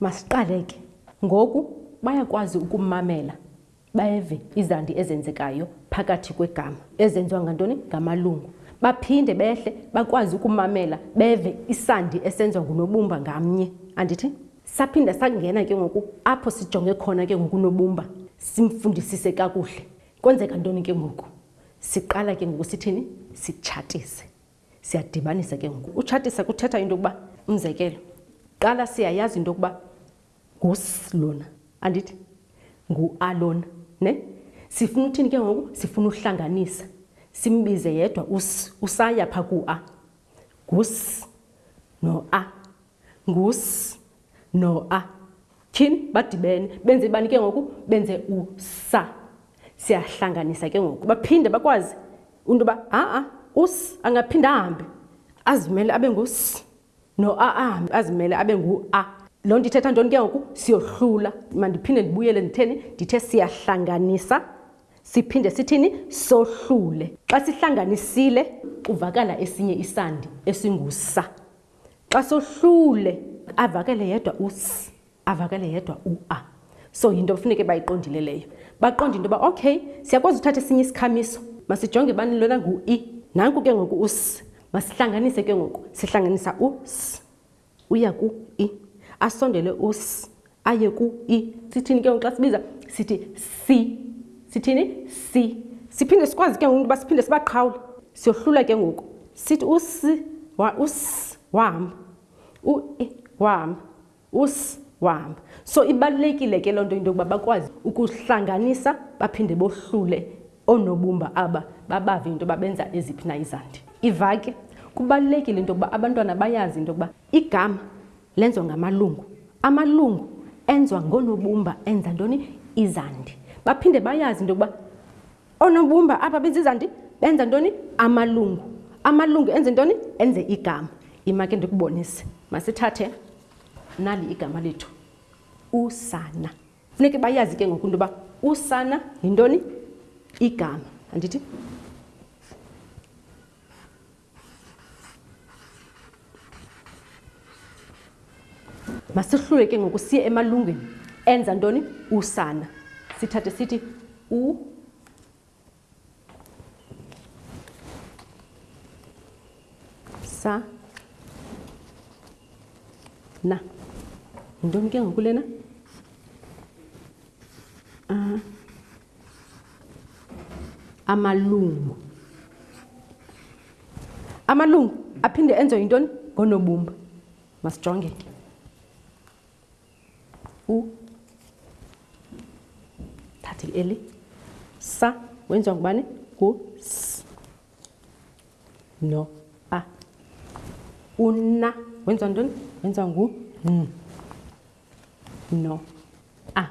Masiqale ke. Ngoku bayakwazi ukummamela beve izandi ezenzekayo phakathi kwegama ezenziwa ngantoni ngamalungu baphinde behle bakwazi ukumamela beve isandi esenziwa ngunobumba ngamnye andithi saphinda sangena ke ngoku apho sijonge khona ke ngokunobumba simfundisise kakuhle Kwenzeka ntoni ke ngoku? Siqala ke ngoku sithini? Sitshatise. Siyadibanisa ke ngoku. Utshatisa kuthetha into yokuba, umzekelo, qala siyayazi into yokuba ngus lona, andithi ngu-a lona. Ne? Sifuna uthini ke ngoku? Sifuna uhlanganisa. Simbize yedwa us, usaya pha ku-a. Ngus no-a. Ngus no a. Tyhini, badibene. Benze bani ke ngoku? Benze usa. Siyahlanganisa ke ngoku. Baphinde bakwazi into yoba ha-a us angaphinde ahambe azimele abe ngus no a ahambe azimele abe ngu-a. Loo nto ithetha ntoni ke ngoku? Siyohlula. Mandiphinde ndibuyele nditheni? Ndithe siyahlanganisa siphinde sithini? Sohlule. Xa sihlanganisile kuvakala esinye isandi esingusa. xa sohlule avakele yedwa us avakele yedwa ua so yinto kufuneke bayiqondile leyo baqonde into yoba okay siyakwazi uthatha esinye isikhamiso masijonge bani lona ngu-i e. nanku ke ngoku us masihlanganise ke ngoku sihlanganisa us uya ku-i e. asondele us aye ku i sithini ke ngoku xa sibiza sithi si sithini si siphinde sikwazi ke ngoku uba siphinde sibaqhawule siyohlula ke ngoku sithi usi wa us wahamba u e wahamba us wahamba so ibalulekile ke loo nto into yokuba bakwazi ukuhlanganisa baphinde bohlule oonobumba aba babave into yoba benza eziphi na izandi iva ke kubalulekile into yokuba abantwana bayazi into yokuba igama Lenziwa ngamalungu. Amalungu enziwa ngoonobumba enza ntoni? Izandi. Baphinde bayazi into yokuba oonobumba apha benza izandi benza ntoni? Amalungu. Amalungu enze ntoni? Enze igama. Yima ke ndikubonise. Masithathe nali igama lethu, usana. Funeke bayazi ke ngoku into yoba usana yintoni? Igama. Andithi? masihlule ke ngoku siye emalungwini enza ntoni usana sithathe sithi u sa na yintoni ke ngoku lena uh. amalungu amalungu aphinde enze yintoni ngonobumba masijonge ke u thathe eli sa wenziwa ngubani ngu s no a una wenziwa ntoni wenziwa ngu n no ah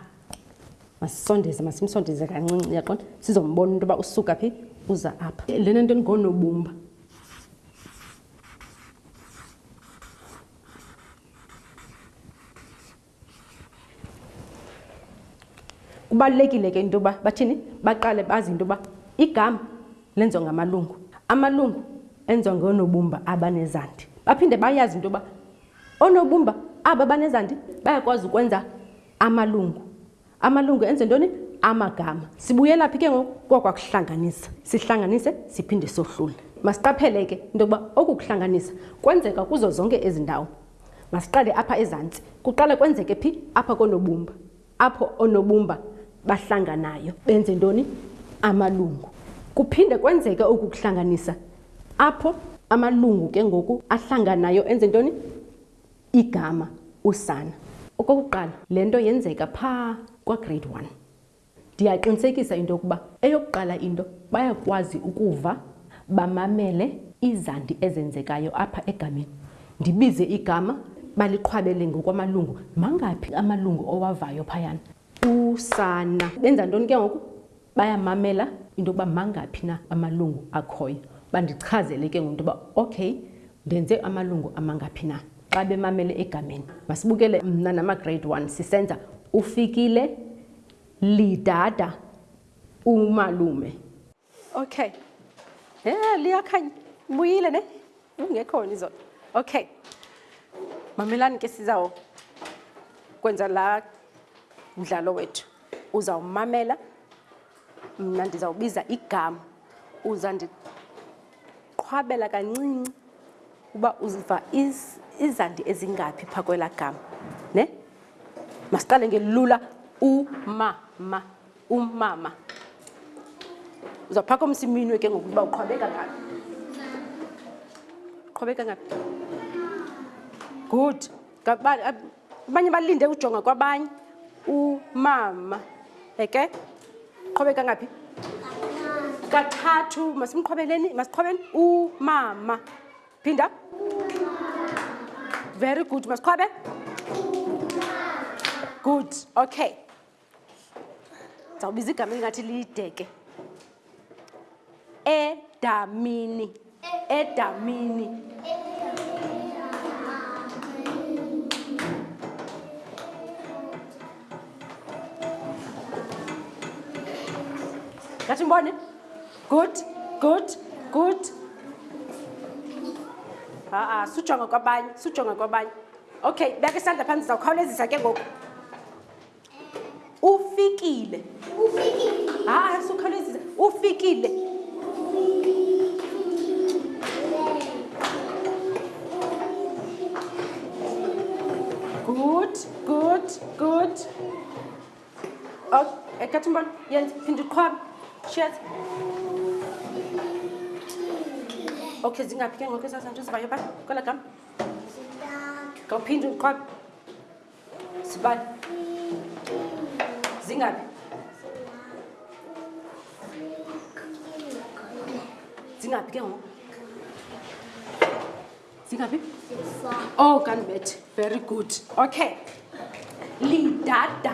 masisondeze masimsondeze kancinci uyaqonda sizombona into yoba usuka phi uza apha lena nto ndingonobumba kubalulekile ke into yoba bathini baqale bazi into yoba igama lenziwa ngamalungu amalungu enziwa ngonobumba abanezandi baphinde bayazi into yoba Oonobumba aba banezandi bayakwazi ukwenza amalungu. Amalungu enze ntoni? Amagama. Sibuyela phi ke ngoku? Kwakwakuhlanganisa. Sihlanganise siphinde sohlule. Masiqaphele ke into yokuba oku kuhlanganisa kwenzeka kuzo zonke ezi ndawo. Masiqale apha ezantsi. Kuqala kwenzeke phi? Apha koonobumba. Apho oonobumba bahlanganayo benze ntoni? Amalungu. Kuphinde kwenzeke oku kuhlanganisa apho amalungu ke ngoku ahlanganayo enze ntoni? Igama, usana. Okokuqala, le nto yenzeka pha kwagrade one. Ndiyaqinisekisa into yokuba eyokuqala into bayakwazi ukuva Bamamele izandi ezenzekayo apha egameni. Ndibize igama, baliqhwabele ngokwamalungu. Mangaphi amalungu owavayo phayana? Usana. Benza ntoni ke ngoku? Bayamamela into yokuba mangaphi na amalungu akhoyo. Bandichazele ke ngoku into yoba, okay, ndenze amalungu amangaphi na? Xa bemamele egameni. Masibukele mna namaGrade One sisenza uFikile, Lidada, uMalume. okay yeah liyakhanya mbuyile ne ungekhona izolo okay mamelani ke sizawo kwenza la mdlalo wethu uzawumamela mna ndizawubiza igama uza ndiqhwabela kancinci uba uziva izandi ezingaphi phaa kwelaa gama ne masiqale ngelula umama umama uzaphaka umsiminwe ke ngoku uba uqhwabeka ngaphi uqhwabeka ngaphi good abanye balinde ujonga kwabanye umama eke qhwabeka ngaphi kathathu masimqhwabeleni masiqhwabeni umama phinda very good masiqhwabe good okay ndizawubiza igama elingathi lideke edamini edamini ngathi mbone good good good ha-a sujonga kwabanye sujonga kwabanye okay beka isandla phantsi zawukhawulezisa ke ngoku Ufikile. Ufikile. Hayi, ah, sukhawulezisa. Ufikile. Good, good, good. Oh, ekhathi umbona, yenza, phinda uqhwabe. Shiyaz. Okay, zingaphi ke ngoku ezazanto zivayo ba? Kwela gama. Zintathu. Ngawuphinde uqhwabe. Sibani. Zingaphi? Zingaphi ke ngoku? Zingaphi? Oh, kanibethe. Very good. Okay. Lidada.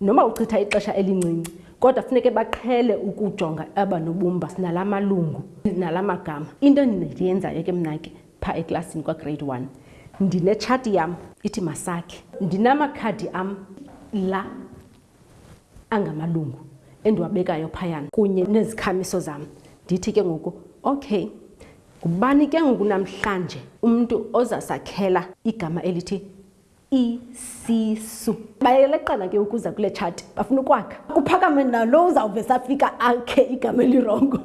Noma uchitha ixesha elincinci, kodwa funeke baqhele ukujonga aba nobumba nala malungu nala magama. Into endiyenzayo ke mna ke phaa eklasini kwagrade one, ndinetshati yam ithi masakhe. Ndinamakhadi am la angamalungu endiwabekayo phayana kunye nezikhamiso zam. Ndithi ke ngoku, okay, ngubani ke ngoku namhlanje umntu ozasakhela igama elithi isisu. Bayeleqana ke ukuza kule tshati, bafuna ukwakha. Kuphakame nalo uzawuve safika akhe igama elirongo.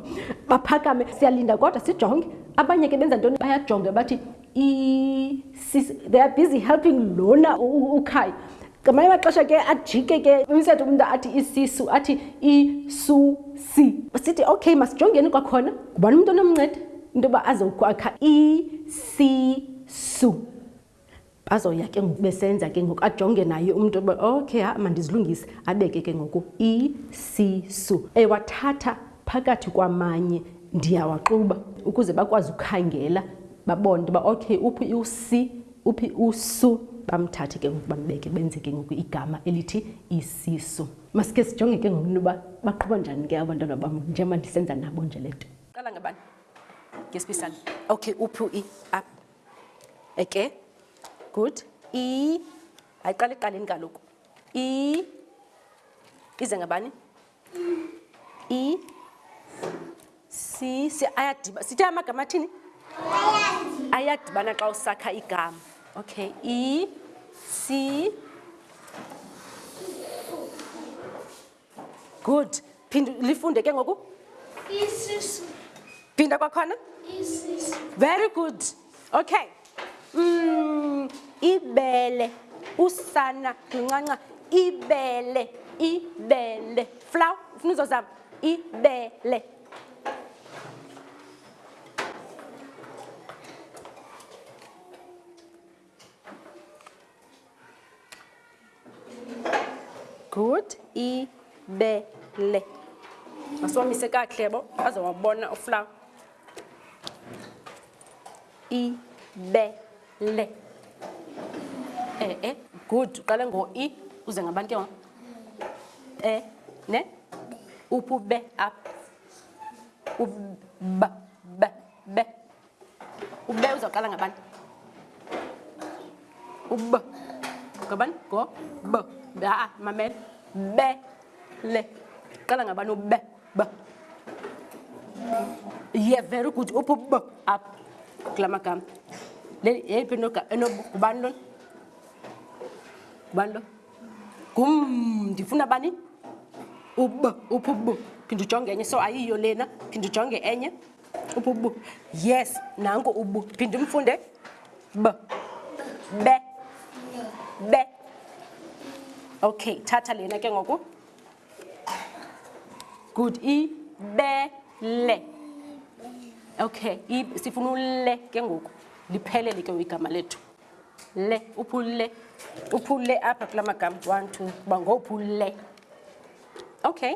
Baphakame, siyalinda kodwa sijonge. Abanye ke benza ntoni? Bayajonge bathi isisu. They are busy helping lona ukhayo. Ngamanye amaxesha ke ajike ke umsetho umntu athi isisu, athi isusi. Sithi okay masijongeni kwakhona ngubani umntu onomnceda into yoba azokwakha isisu. Bazoya ke ngoku besenza ke ngoku ajonge naye umntu oba okay ha mandizilungise abeke ke ngoku isisu ewathatha phakathi kwamanye ndiyawaxuba ukuze bakwazi ukhangela babone uba okay uphi usi uphi usu bamthathe ke ngoku bambeke benze ke ngoku igama elithi isisu. Masike sijonge ke ngoku uba baqhuba njani ke abantwana bam njengoba ndisenza nabo nje le nto. Qala ngabani? Ngespisana. Okay uphi u-i? Apha. okay good i ayiqala iqaleni kaloku i ize ngabani i si si ayadiba sithe amagama athini ayadibana xa usakha igama okay i si good phinda lifunde ke ngoku isisu phinda kwakhona isisu very good okay mm, ibele usana luncanca ibele ibele flow ufuna uzozama ibele good ibele masiwamise kakuhle bo aze wabona uflawa ibele e e good uqale ngo-i uze ngabantu ke wa e ne uphi ube apha uba be be ube uzawuqala ngabani ub ngabani ngo b aa mamela be le qala ngabani ube b ye very good uphu b up kula magama yeyiphi enobani lona ngubani lo ngum ndifuna bani ub uphu b phinde ujonge enye so ayiyo lena phinde ujonge enye ububu yes nanko ubu phinde umfunde b be be okay thatha lena ke ngoku good i be le okay i sifuna ule ke ngoku liphelele ke igama lethu le uphule uphule apha kula magama one two uba ngophule okay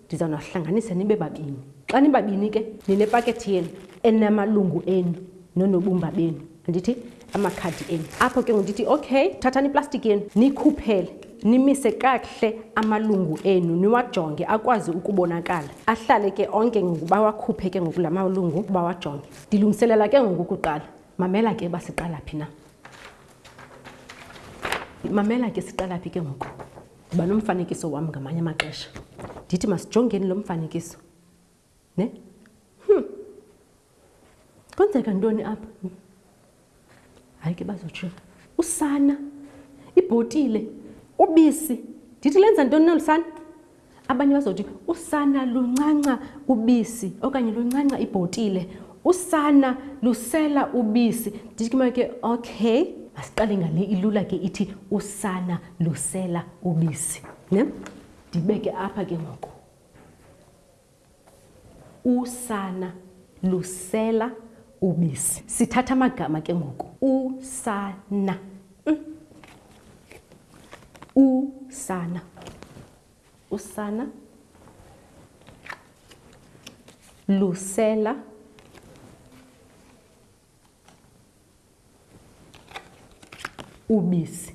Ndiza nahlanganisa nibe babini. Xa nibabini ke ninepakethi yenu enamalungu enu nonobumba benu, andithi amakhadi enu. Apho ke ngoku ndithi okay, thathani iplastiki yenu niyikhuphele nimise kakuhle amalungu enu niwajonge akwazi ukubonakala ahlale ke onke ngoku bawakhuphe ke ngoku la malungu bawajonge ndilungiselela ke ngoku ukuqala mamela ke uba siqala phi na mamela ke siqala phi ke ngoku Ndiba nomfanekiso wam ngamanye amaxesha. Ndithi masijongeni lo mfanekiso. Ne? Hmm. Kwenzeka ntoni apha? Hayi ke bazotsho. Usana, ibhotile, ubisi. Ndithi lenza ntoni nolu sana? Abanye bazothi usana luncanca ubisi okanye luncanca ibhotile. Usana lusela ubisi. Ndithi ke okay, masiqale ngale ilula ke ithi usana lusela ubisi ne ndibeke apha ke ngoku usana lusela ubisi sithatha amagama ke ngoku usana mm. usana usana lusela ubisi.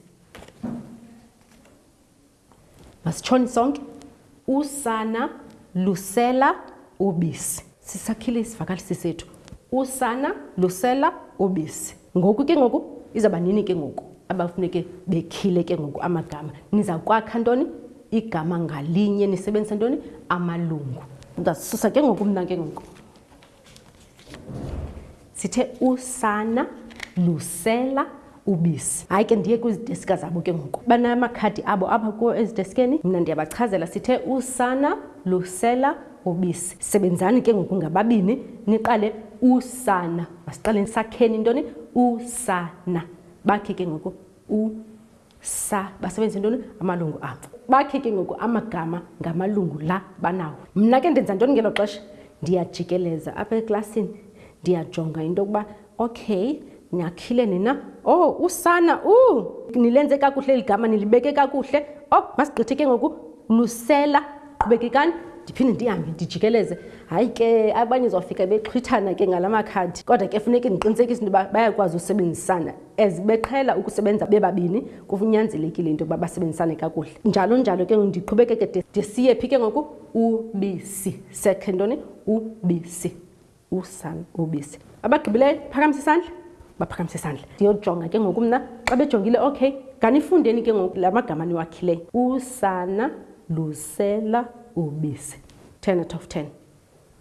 Masitshoni sonke. Usana lusela ubisi. Sisakhile isivakalisi sethu. Usana lusela ubisi. Ngoku ke ngoku izawuba nini ke ngoku abafuneke bekhile ke ngoku amagama. Niza kwakha ntoni? Igama ngalinye nisebenzisa ntoni? Amalungu. Ndizasusa ke ngoku mna ke ngoku. Sithe usana lusela ubisi. Hayi ke ndiye kwizidesika zabo ke ngoku. Banamakhadi abo apha kuwo ezidesikeni, mna ndiyabachazela. Sithe usana lusela ubisi. Sebenzani ke ngoku ngababini niqale usana. Masiqaleni sakheni intoni? Usana. Bakhe ke ngoku u. sa basebenzise ntoni amalungu abo bakhe ke ngoku amagama ngamalungu la banawo mna ke ndenza ntoni ngelo xesha ndiyajikeleza apha eklasini ndiyajonga into yokuba okay nyakhile nina o oh, usana u uh, nilenze kakuhle eli gama nilibeke kakuhle o oh, masigqithe ke ngoku lusela qhubekekani ndiphinde ndihambe ndijikeleze hayi ke abanye zofika bexhwithana ke ngala makhadi kodwa ke funeke ndiqinisekise into yoba bayakwazi usebenzisana as beqhela ukusebenza bebabini kunyanzelekile into yokuba basebenzisane kakuhle njalo njalo ke ndiqhubekeke de ndisiye phi ke ngoku ubisi sekhe ntoni ubisi usana ubisi abagqibileyo phakamisa isandla baphakamisa isandla ndiyojonga ke ngoku mna xa bejongile okay nganifundeni ke ngoku la magama niwakhileyo usana lusela ubisi ten out of ten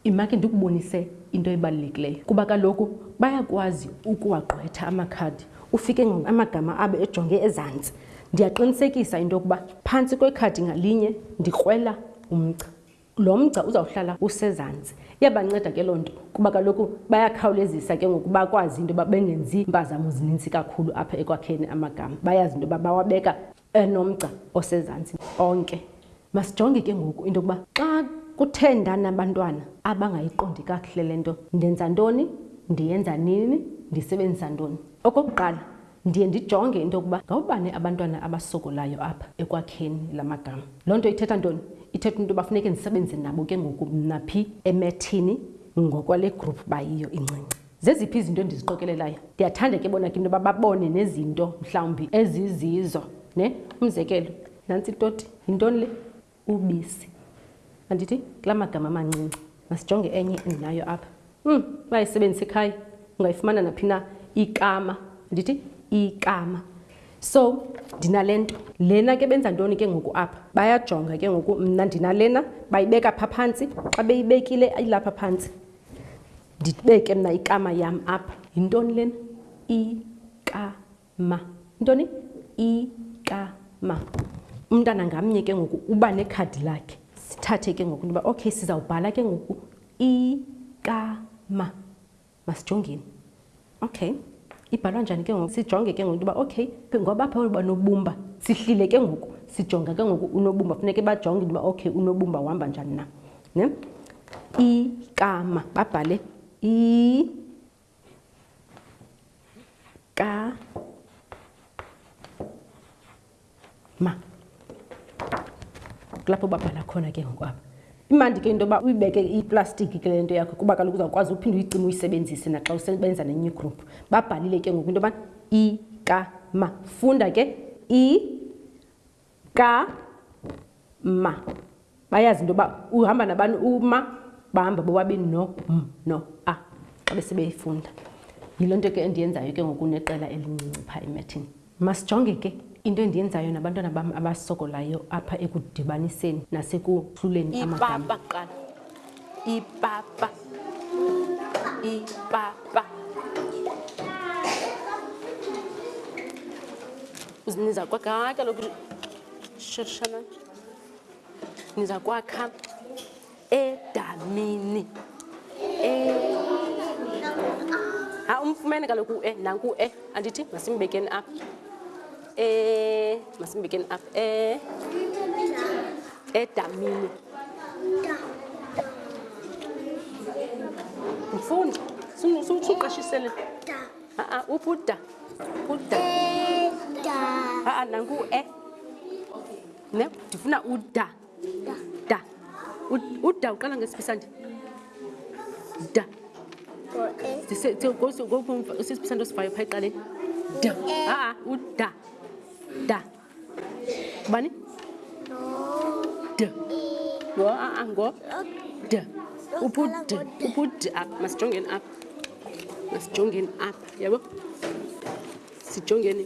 Yima ke ndikubonise into ebalulekileyo kuba kaloku bayakwazi ukuwagqwetha amakhadi ufike ngoku amagama abo ejonge ezantsi. Ndiyaqinisekisa into yokuba phantsi kwekhadi ngalinye ndikrwela umgca. Lo mgca uzawuhlala usezantsi. Iyabanceda ke loo nto kuba kaloku bayakhawulezisa ke ngoku bakwazi into yoba bengenzi mpazamo zininzi kakhulu apha ekwakheni amagama. Bayazi into yoba bawabeka enomgca osezantsi onke. Masijonge ke ngoku into yokuba xa kuthe ndanabantwana abangayiqondi kakuhle le nto, ndenza ntoni, ndiyenza nini, ndisebenzisa ntoni. Okokuqala, ndiye ndijonge into yokuba ngabobani abantwana abasokolayo apha ekwakheni la magama. Loo nto ithetha ntoni? Ithetha into yoba funeke ndisebenzise nabo ke ngoku mna phi emethini ngokwale group bayiyo incinci. Zeziphi izinto endiziqokelelayo? Ndiyathanda ke bona ke into yoba babone nezinto mhlawumbi ezizizo. Ne? Umzekelo, nantsi itoti. Yintoni le? Ubisi. Andithi? Kula magama amancinci. Masijonge enye endinayo apha. Um, bayayisebenzisa ekhaya. Ungayifumana naphi na. Ikama. Andithi? Ikama. So, ndinale nto. Lena ke benza ntoni ke ngoku apha? Bayajonga ke ngoku mna ndinalena, bayibeka phaa phantsi. Xa beyibekile ilapha phantsi. ndibeke mna ikama yam apha yintoni lena ikama intoni ikama umntana ngamnye ke ngoku uba nekhadi lakhe sithathe ke ngoku intoba okay sizawubhala ke ngoku ikama masijongeni Okay. Ibhalwa njani ke ngoku? Sijonge ke ngoku into yoba okay, ngoba apha uba nobumba. Sihlile ke ngoku sijonga ke ngoku unobumba. Funeke bajonge into yoba okay unobumba uhamba njani na. Ne? Ikama. Babhale i ka ma kulapho babhala khona ke ngoku apha imandi ke into yoba uyibeke iplastiki ke le nto yakho kuba kaloku uzawukwazi uphinde uyicima uyisebenzise naxa usebenza ne-new group babhalile ke ngoku into yoba i ka ma funda ke i ka ma Bayazi into yoba uhamba nabani uma bahamba bobabini no m no a xa besebeyifunda. Yiloo nto ke endiyenzayo ke ngoku neqela elincinci phaa emethini. Masijonge ke into endiyenzayo nabantwana bam abasokolayo apha ekudibaniseni nasekuhluleni amagama. Ipapa kuqala. Ipapa. Ipapa. Uziniza kwakhe. Hayi kaloku shirishana. ndiza kwakha edamini e ha umfumene kaloku u-e nanku u-e andithi masimbekeni apha e masimbekeni apha e edamini mfundi suqashisele a-a uphi uda uda a-a nanku u-e ne ndifuna uda da uda uqala ngesiphisandi da sisiphisandi osivayo phaa eqaleni da aa uda da bani d ngo aa ngo d upud upud up masijongeni up masijongeni up yabo sijongeni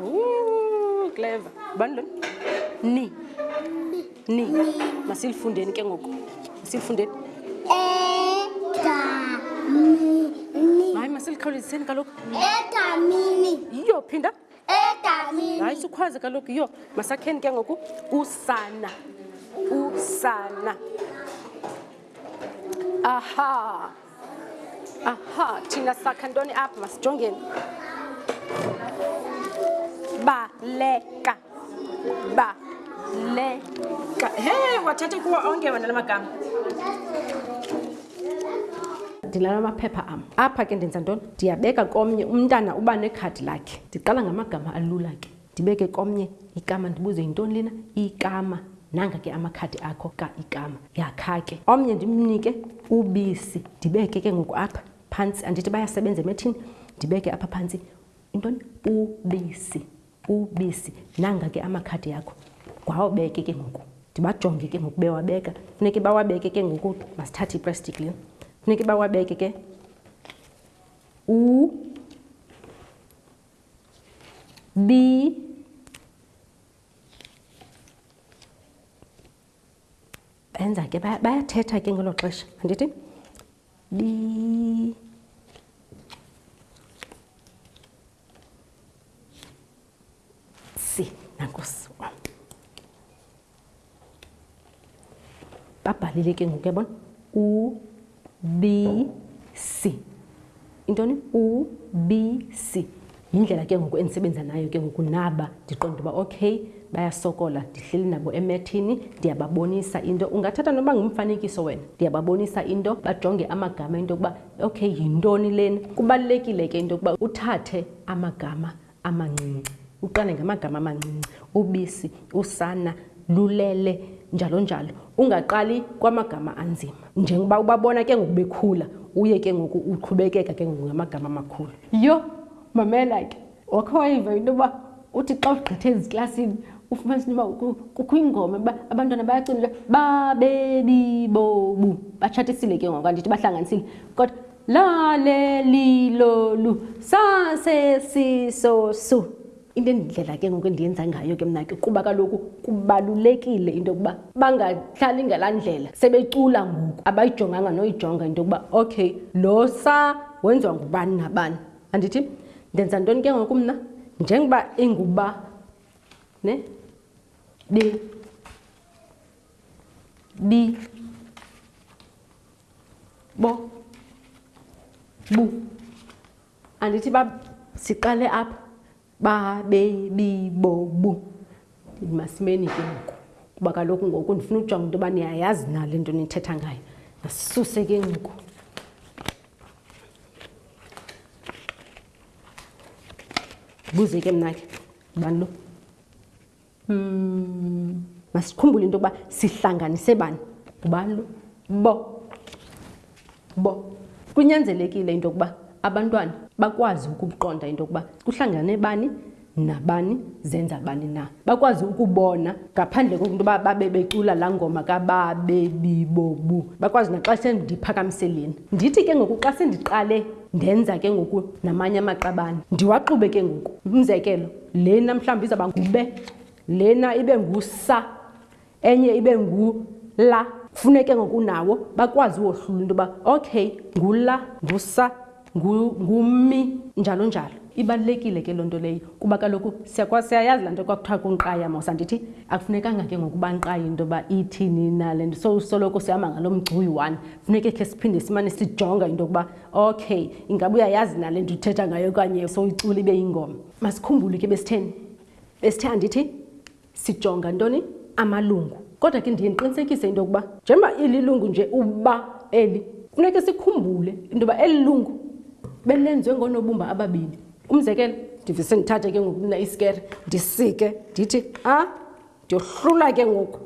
Ooh, clever. Bani lona? Ni. Ni. Masilifundeni ke ngoku. Masilifundeni. Edamini. Hayi masilikhawuleziseni kaloku. Edamini. Yiyo phinda. Edamini. Hayi sukhwaze kaloku yiyo. Masakheni ke ngoku usana. Usana. Aha. aha thina sakha ntoni apha masijongeni baleka baleka he wathatha kuwo onke wena la magama ndinala maphepha am apha ke ndenza ntoni ndiyabeka komnye umntana uba nekhadi lakhe ndiqala ngamagama alula ke Ndibeke komnye ikama ndibuze yintoni lena ikama nanga ke amakhadi akho ka ikama yakha ke omnye ndimnike ubisi ndibeke ke ngoku apha phantsi andithi bayasebenza emethini ndibeke apha phantsi intoni ubisi ubisi nanga ke amakhadi yakho ngwawabeke ke ngoku ndibajonge ke ngoku bewabeka funeke bawabeke ke ngoku masithathe iplastic le funeke bawabeke ke u B benza ke bayathetha ke ngelo xesha andithi B C nankosi babhalile ke ngoku yabona ubisi intoni ubisi yindlela ke ngoku endisebenza nayo ke ngoku naba ndiqonda uba okay bayasokola ndihleli nabo emethini ndiyababonisa into ungathatha noba ngumfanekiso wena ndiyababonisa into bajonge amagama into yokuba okay yintoni lena kubalulekile ke into yokuba uthathe amagama amancinci. Uqale ngamagama amancinci, ubisi, usana, lulele, njalo njalo. Ungaqali kwamagama anzima. Njengoba ubabona ke ngoku bekhula, uye ke ngoku uqhubekeka ke ngoku ngamagama amakhulu. Yho, mamela ke. Wakhe wayiva into yoba uthi xa ugqithe eziklasini ufumanisa into yoba kukho ingoma uba abantwana bayacula babebibobu. Batshatisile ke ngoku, andithi bahlanganisile kodwa. Lalelilolu sasesisosu. Into endindlela ke ngoku endiyenza ngayo ke mna ke kuba kaloku kubalulekile into yokuba bangahlali ngalaa ndlela sebecula ngoku abayijonganga noyijonga into yokuba okay lo sa wenziwa ngubani nabani andithi ndenza ntoni ke ngoku mna njengoba inguba ne bi bi bo bu andithi ba siqale apha babebibobu masimeni ke ngoku kuba kaloku ngoku ndifuna ukujonga into yoba niyayazi na le nto nithetha ngayo masisuse ke ngoku buze ke mna ke bani lo Mm. Masikhumbule into yokuba sihlanganise bani? Ngubani lo? Bo. Bo. Kunyanzelekile into yokuba abantwana bakwazi ukuqonda into yokuba kuhlangane bani nabani zenza bani na bakwazi ukubona ngaphandle kokunto uba babe becula laa ngoma kababebibobu bakwazi naxa sendiphakamiseleni ndithi ke ngoku xa sendiqale ndenza ke ngoku namanye amaqabane ndiwaxube ke ngoku umzekelo Lena mhlawumbi izawuba ngube, lena ibe ngusa, enye ibe ngula. Funeke ngoku nawo bakwazi uwohlula into yoba okay ngula, ngusa, ngumi njalo njalo. Ibalulekile ke loo nto leyo kuba kaloku siyayazi laa nto kwakuthiwa kunqaya mos andithi. Akufunekanga ke ngoku banqaye into yoba ithini na le nto sosoloko sihamba ngaloo mgcoyi one. Funeke khe siphinde simane sijonga into yokuba okay ingaba uyayazi na le nto uthetha ngayo okanye sowuyicula ibe yingoma. masikhumbule ke besitheni besithe andithi sijonga ntoni amalungu kodwa ke ndiye ndiqinisekise into yokuba njengoba ililungu nje uba eli funeke sikhumbule into yoba eli lungu belenziwe ngoonobumba ababini umzekelo ndivise ndithathe ke ngoku mna isikere ndisike ndithi a ndiyohlula ke ngoku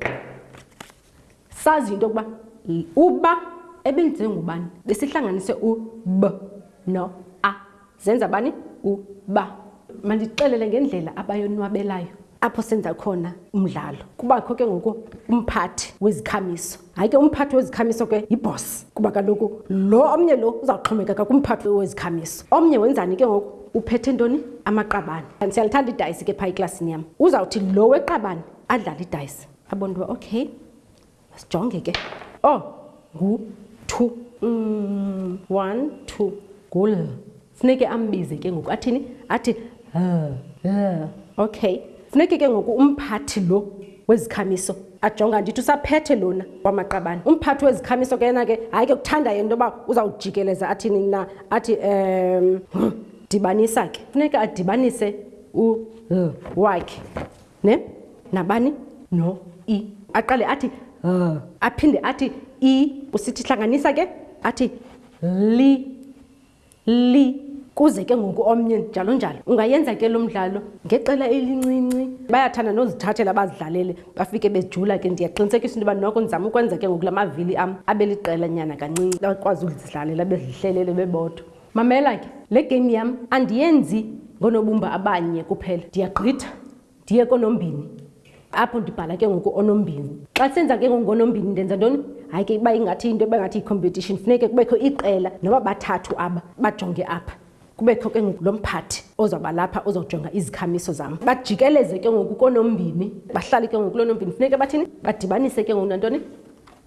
Sazi into yokuba uba ebenziwe ngubani besihlanganise u b no a zenza bani u ba mandixelele ngendlela abayonwabelayo apho senza khona umdlalo kubakho ke ngoku umphathi wezikhamiso hayi ke umphathi wezikhamiso ke yibhos kuba kaloku lo omnye lo uzawuxhomekeka kumphathi wezikhamiso omnye wenzani ke ngoku uphethe ntoni amaqabane siyalithanda idayisi ke phaa eklasini yam uzawuthi lo weqabane adlale idayisi abona uba okay sijonge ke o oh, ngu-two mm, one two ngul funeke ambize ke ngoku athini athi uh, uh, okay funeke ke ngoku umphathi lo wezikhamiso ajonga ndithi usaphethe lona kwamaqabane umphathi wezikhamiso ke yena ke hayi ke kuthanda yena into yoba uzawujikeleza athini na athi um dibanisa ke funeka adibanise u wakhe ne nabani no i aqale athi l aphinde athi i usithi hlanganisa ke athi li li kuze ke ngoku omnye njalo njalo ungayenza ke lo mdlalo ngeqela elincinci bayathanda nozithathela bazidlalele bafike bejula ke ndiyaqinisekisa into yoba noko ndizama ukwenza ke ngoku la mavili am abe liqela nyana kancinci bakwazi ukuzidlalela bezihlelele bebodwa Mamela ke, le game yam andiyenzi ngoonobumba abanye kuphela. Ndiyagqitha ndiye koonombini, apho ndibhala ke ngoku onombini. Xa senza ke ngoku ngonombini ndenza ntoni? Hayi ke iba ingathi into eba ngathi yi-competition. Funeke kubekho iqela noba bathathu aba bajonge apha. Kubekho ke ngoku lo mphathi ozawuba lapha ozawujonga izikhamiso zam. Bajikeleze ke ngoku koonombini, bahlale ke ngoku kuloo nombini. Funeke bathini? Badibanise ke ngoku nantoni?